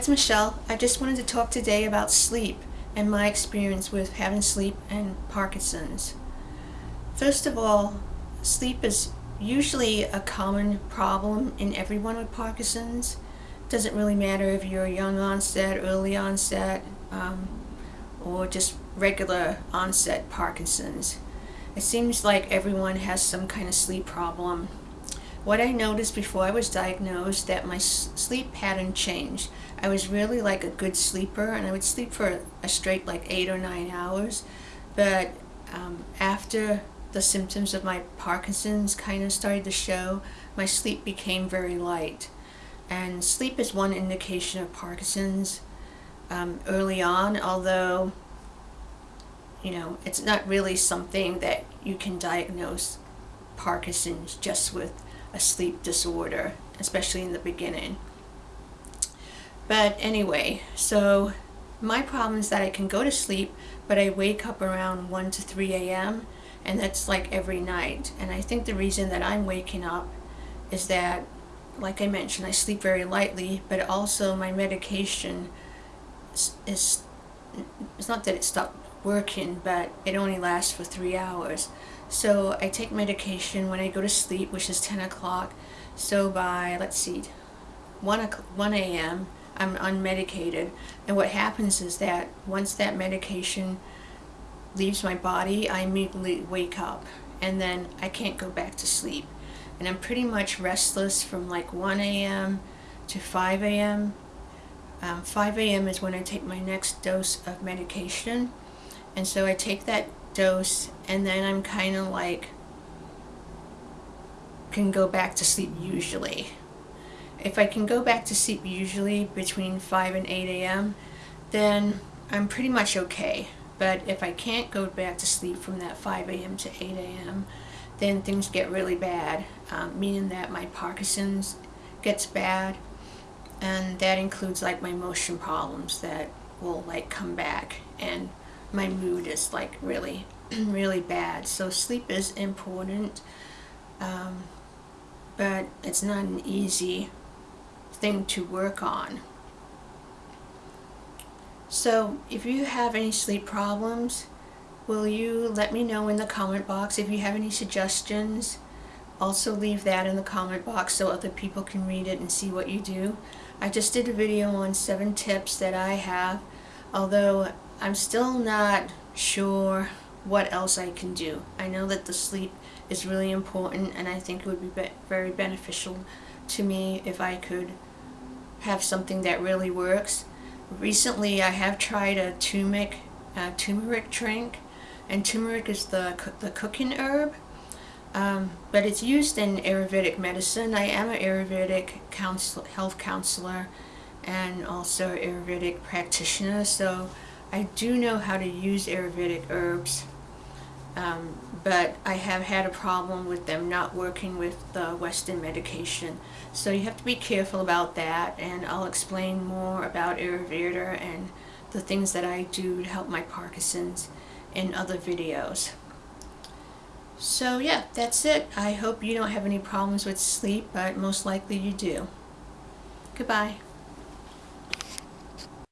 It's Michelle. I just wanted to talk today about sleep and my experience with having sleep and Parkinson's. First of all, sleep is usually a common problem in everyone with Parkinson's. Doesn't really matter if you're young onset, early onset, um, or just regular onset Parkinson's. It seems like everyone has some kind of sleep problem what I noticed before I was diagnosed that my sleep pattern changed. I was really like a good sleeper and I would sleep for a straight like eight or nine hours. But um, after the symptoms of my Parkinson's kind of started to show, my sleep became very light. And sleep is one indication of Parkinson's um, early on, although, you know, it's not really something that you can diagnose Parkinson's just with a sleep disorder, especially in the beginning. But anyway, so my problem is that I can go to sleep, but I wake up around 1 to 3 a.m. and that's like every night. And I think the reason that I'm waking up is that, like I mentioned, I sleep very lightly, but also my medication is, is it's not that it stopped working, but it only lasts for three hours. So I take medication when I go to sleep, which is 10 o'clock. So by, let's see, 1, 1 a.m., I'm unmedicated. And what happens is that once that medication leaves my body, I immediately wake up. And then I can't go back to sleep. And I'm pretty much restless from like 1 a.m. to 5 a.m. Um, 5 a.m. is when I take my next dose of medication. And so I take that dose and then I'm kind of like can go back to sleep usually. If I can go back to sleep usually between 5 and 8 a.m. then I'm pretty much okay. But if I can't go back to sleep from that 5 a.m. to 8 a.m. then things get really bad, um, meaning that my Parkinson's gets bad and that includes like my motion problems that will like come back and my mood is like really, really bad. So sleep is important, um, but it's not an easy thing to work on. So if you have any sleep problems, will you let me know in the comment box if you have any suggestions? Also leave that in the comment box so other people can read it and see what you do. I just did a video on seven tips that I have, although I'm still not sure what else I can do. I know that the sleep is really important and I think it would be, be very beneficial to me if I could have something that really works. Recently I have tried a turmeric, uh, turmeric drink and turmeric is the, the cooking herb um, but it's used in Ayurvedic medicine. I am an Ayurvedic counsel health counselor and also Ayurvedic practitioner so I do know how to use Ayurvedic herbs, um, but I have had a problem with them not working with the Western medication. So you have to be careful about that, and I'll explain more about Ayurveda and the things that I do to help my Parkinson's in other videos. So yeah, that's it. I hope you don't have any problems with sleep, but most likely you do. Goodbye.